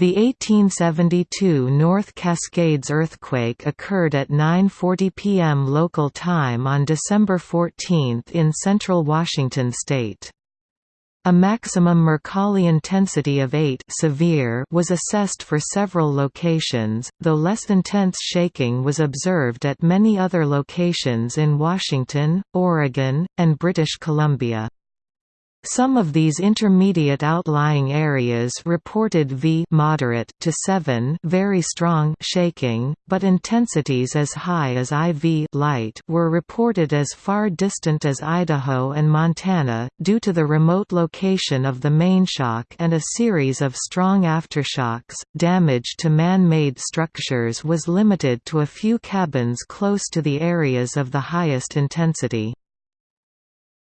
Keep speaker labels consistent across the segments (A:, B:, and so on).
A: The 1872 North Cascades earthquake occurred at 9.40 p.m. local time on December 14 in central Washington state. A maximum Mercalli intensity of 8 severe was assessed for several locations, though less intense shaking was observed at many other locations in Washington, Oregon, and British Columbia. Some of these intermediate outlying areas reported V moderate to 7 very strong shaking, but intensities as high as IV light were reported as far distant as Idaho and Montana, due to the remote location of the main shock and a series of strong aftershocks. Damage to man-made structures was limited to a few cabins close to the areas of the highest intensity.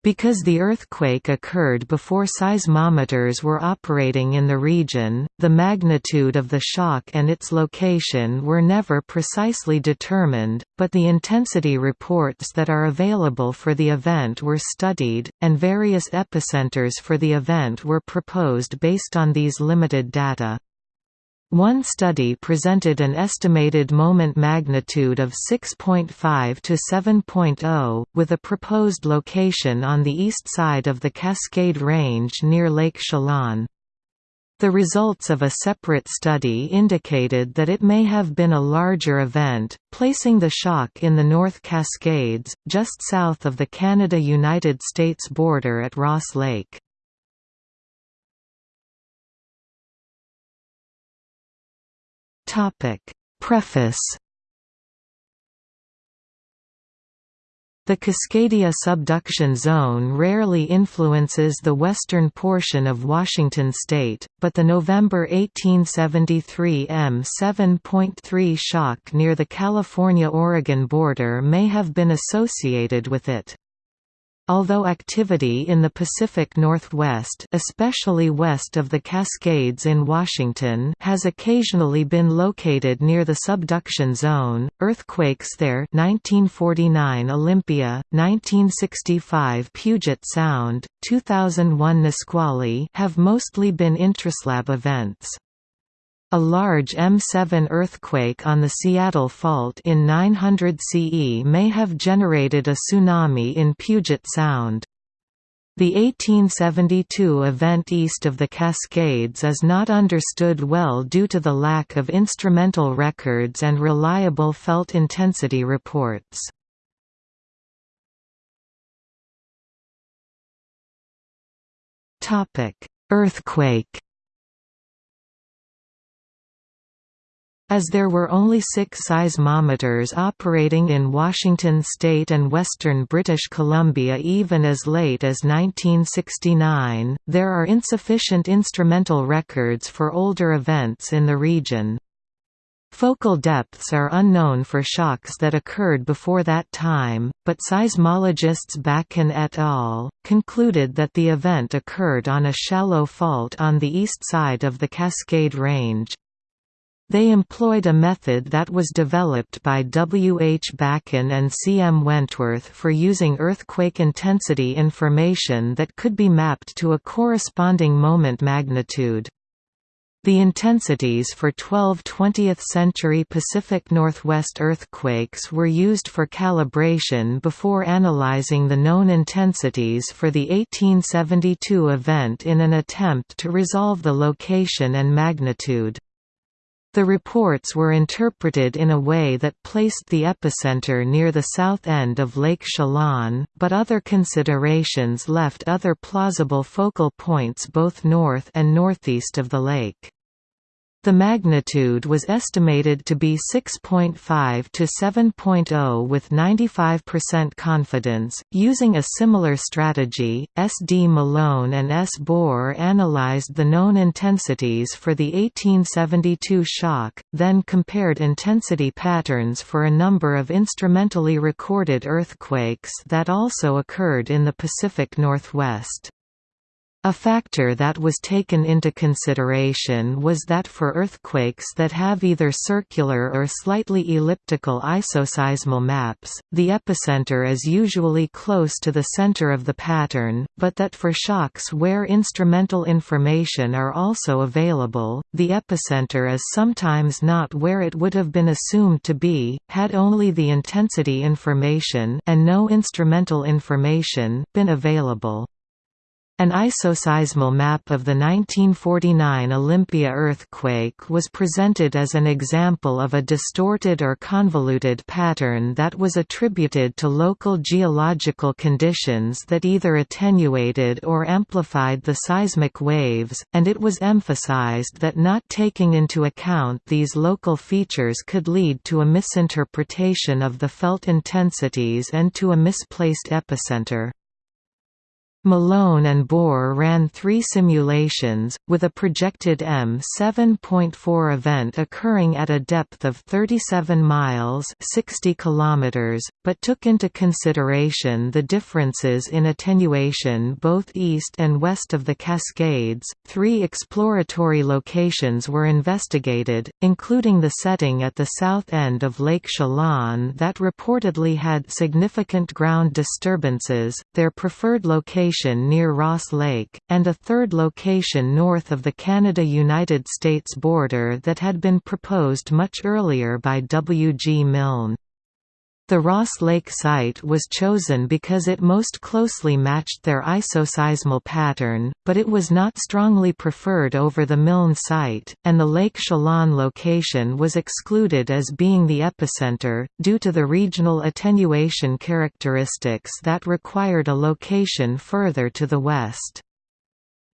A: Because the earthquake occurred before seismometers were operating in the region, the magnitude of the shock and its location were never precisely determined, but the intensity reports that are available for the event were studied, and various epicenters for the event were proposed based on these limited data. One study presented an estimated moment magnitude of 6.5 to 7.0, with a proposed location on the east side of the Cascade Range near Lake Chelan. The results of a separate study indicated that it may have been a larger event, placing the shock in the North Cascades, just south of the Canada–United States border at Ross Lake. Topic Preface The Cascadia subduction zone rarely influences the western portion of Washington state, but the November 1873 M7.3 shock near the California–Oregon border may have been associated with it. Although activity in the Pacific Northwest especially west of the Cascades in Washington has occasionally been located near the subduction zone, earthquakes there 1949 Olympia, 1965 Puget Sound, 2001 Nisqually have mostly been intraslab events. A large M7 earthquake on the Seattle Fault in 900 CE may have generated a tsunami in Puget Sound. The 1872 event east of the Cascades is not understood well due to the lack of instrumental records and reliable felt intensity reports. Earthquake As there were only six seismometers operating in Washington state and western British Columbia even as late as 1969, there are insufficient instrumental records for older events in the region. Focal depths are unknown for shocks that occurred before that time, but seismologists Bakun et al. concluded that the event occurred on a shallow fault on the east side of the Cascade Range. They employed a method that was developed by W. H. Bakun and C. M. Wentworth for using earthquake intensity information that could be mapped to a corresponding moment magnitude. The intensities for 12 20th-century Pacific Northwest earthquakes were used for calibration before analyzing the known intensities for the 1872 event in an attempt to resolve the location and magnitude. The reports were interpreted in a way that placed the epicenter near the south end of Lake Chelan, but other considerations left other plausible focal points both north and northeast of the lake. The magnitude was estimated to be 6.5 to 7.0 with 95% confidence. Using a similar strategy, S. D. Malone and S. Bor analyzed the known intensities for the 1872 shock, then compared intensity patterns for a number of instrumentally recorded earthquakes that also occurred in the Pacific Northwest. A factor that was taken into consideration was that for earthquakes that have either circular or slightly elliptical isoseismal maps, the epicenter is usually close to the center of the pattern, but that for shocks where instrumental information are also available, the epicenter is sometimes not where it would have been assumed to be, had only the intensity information and no instrumental information been available. An isoseismal map of the 1949 Olympia earthquake was presented as an example of a distorted or convoluted pattern that was attributed to local geological conditions that either attenuated or amplified the seismic waves, and it was emphasized that not taking into account these local features could lead to a misinterpretation of the felt intensities and to a misplaced epicenter. Malone and Bor ran three simulations, with a projected M7.4 event occurring at a depth of 37 miles 60 kilometers, but took into consideration the differences in attenuation both east and west of the Cascades. Three exploratory locations were investigated, including the setting at the south end of Lake Chelan that reportedly had significant ground disturbances, their preferred location location near Ross Lake, and a third location north of the Canada–United States border that had been proposed much earlier by W. G. Milne. The Ross Lake site was chosen because it most closely matched their isoseismal pattern, but it was not strongly preferred over the Milne site, and the Lake Chelan location was excluded as being the epicenter, due to the regional attenuation characteristics that required a location further to the west.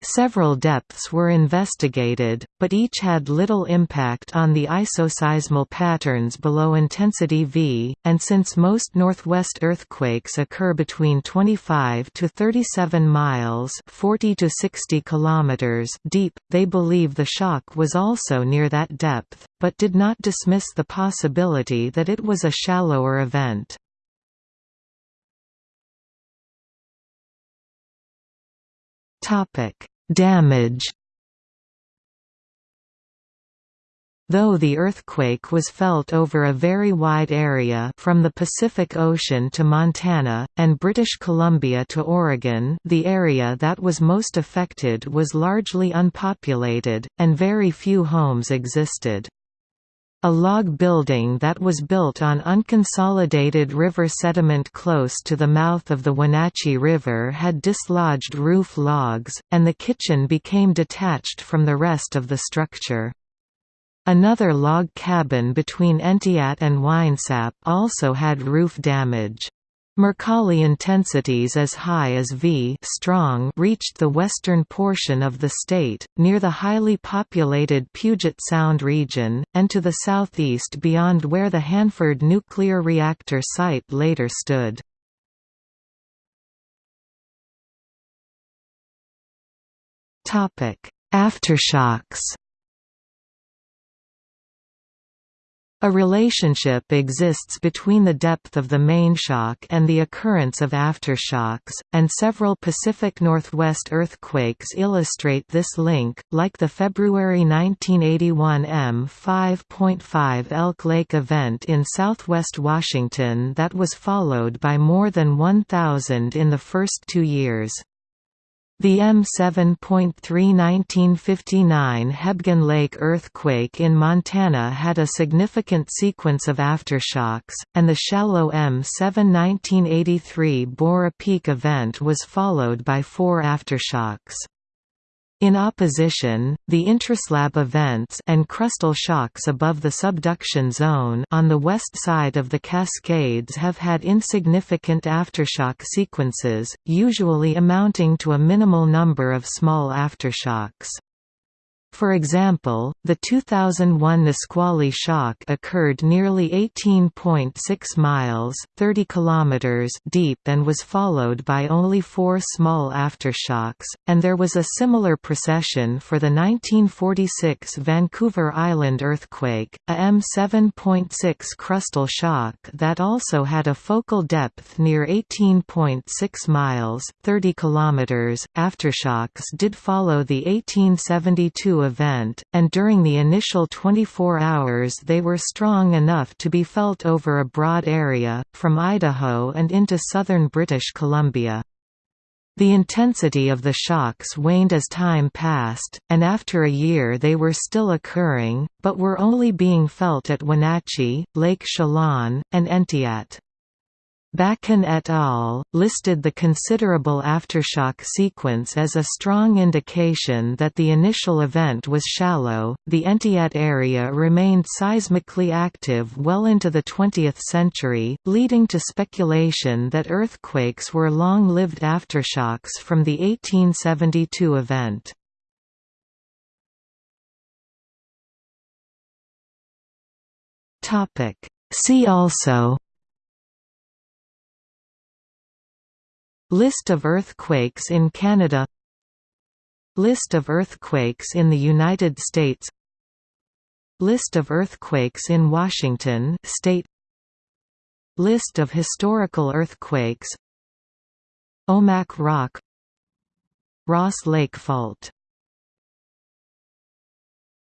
A: Several depths were investigated, but each had little impact on the isoseismal patterns below intensity V, and since most northwest earthquakes occur between 25 to 37 miles 40 to 60 kilometers deep, they believe the shock was also near that depth, but did not dismiss the possibility that it was a shallower event. Topic: Damage. Though the earthquake was felt over a very wide area from the Pacific Ocean to Montana, and British Columbia to Oregon the area that was most affected was largely unpopulated, and very few homes existed. A log building that was built on unconsolidated river sediment close to the mouth of the Wenatchee River had dislodged roof logs, and the kitchen became detached from the rest of the structure. Another log cabin between Entiat and Winesap also had roof damage. Mercalli intensities as high as V strong reached the western portion of the state, near the highly populated Puget Sound region, and to the southeast beyond where the Hanford nuclear reactor site later stood. Aftershocks A relationship exists between the depth of the main shock and the occurrence of aftershocks, and several Pacific Northwest earthquakes illustrate this link, like the February 1981 M5.5 Elk Lake event in southwest Washington that was followed by more than 1,000 in the first two years. The M7.3 1959 Hebgen Lake earthquake in Montana had a significant sequence of aftershocks, and the shallow M7 1983 Borah Peak event was followed by four aftershocks. In opposition, the intraslab events and crustal shocks above the subduction zone on the west side of the Cascades have had insignificant aftershock sequences, usually amounting to a minimal number of small aftershocks. For example, the 2001 Nisqually shock occurred nearly 18.6 miles (30 kilometers) deep and was followed by only four small aftershocks, and there was a similar precession for the 1946 Vancouver Island earthquake, a M7.6 crustal shock that also had a focal depth near 18.6 miles (30 kilometers). Aftershocks did follow the 1872 event, and during the initial 24 hours they were strong enough to be felt over a broad area, from Idaho and into southern British Columbia. The intensity of the shocks waned as time passed, and after a year they were still occurring, but were only being felt at Wenatchee, Lake Chelan, and Entiat. Bakun et al. listed the considerable aftershock sequence as a strong indication that the initial event was shallow. The Entiat area remained seismically active well into the 20th century, leading to speculation that earthquakes were long lived aftershocks from the 1872 event. See also List of earthquakes in Canada. List of earthquakes in the United States. List of earthquakes in Washington state. List of historical earthquakes. Omak Rock. Ross Lake Fault